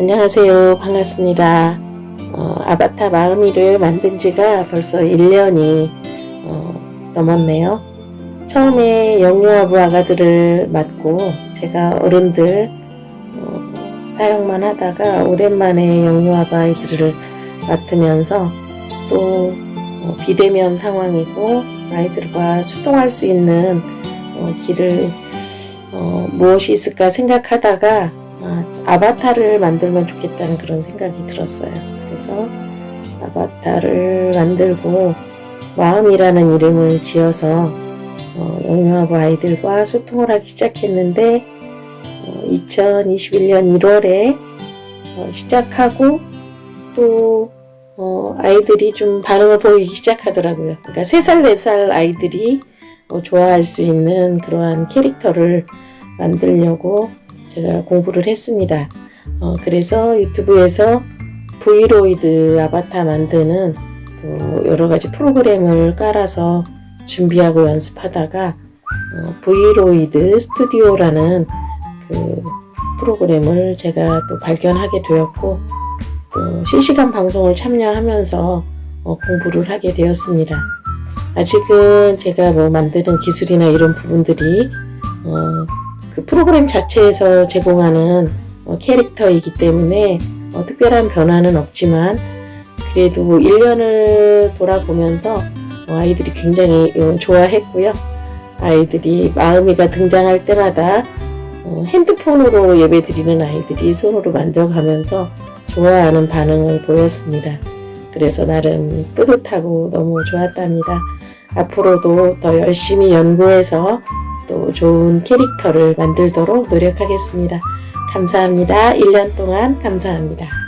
안녕하세요. 반갑습니다. 어, 아바타 마음이를 만든 지가 벌써 1년이 어, 넘었네요. 처음에 영유아부 아가들을 맡고 제가 어른들 어, 사용만 하다가 오랜만에 영유아부 아이들을 맡으면서 또 어, 비대면 상황이고 아이들과 소통할 수 있는 어, 길을 어, 무엇이 있을까 생각하다가 아, 아바타를 만들면 좋겠다는 그런 생각이 들었어요. 그래서 아바타를 만들고 마음이라는 이름을 지어서 어, 영유아부 아이들과 소통을 하기 시작했는데 어, 2021년 1월에 어, 시작하고 또 어, 아이들이 좀 반응을 보이기 시작하더라고요. 그러니까 3살, 4살 아이들이 어, 좋아할 수 있는 그러한 캐릭터를 만들려고 제가 공부를 했습니다. 어, 그래서 유튜브에서 브이로이드 아바타 만드는 또 여러 가지 프로그램을 깔아서 준비하고 연습하다가 어, 브이로이드 스튜디오라는 그 프로그램을 제가 또 발견하게 되었고 또 실시간 방송을 참여하면서 어, 공부를 하게 되었습니다. 아직은 제가 뭐 만드는 기술이나 이런 부분들이 어, 그 프로그램 자체에서 제공하는 어, 캐릭터이기 때문에 어, 특별한 변화는 없지만 그래도 1년을 돌아보면서 어, 아이들이 굉장히 어, 좋아했고요. 아이들이 마음이가 등장할 때마다 어, 핸드폰으로 예배드리는 아이들이 손으로 만져가면서 좋아하는 반응을 보였습니다. 그래서 나름 뿌듯하고 너무 좋았답니다. 앞으로도 더 열심히 연구해서 또 좋은 캐릭터를 만들도록 노력하겠습니다. 감사합니다. 1년 동안 감사합니다.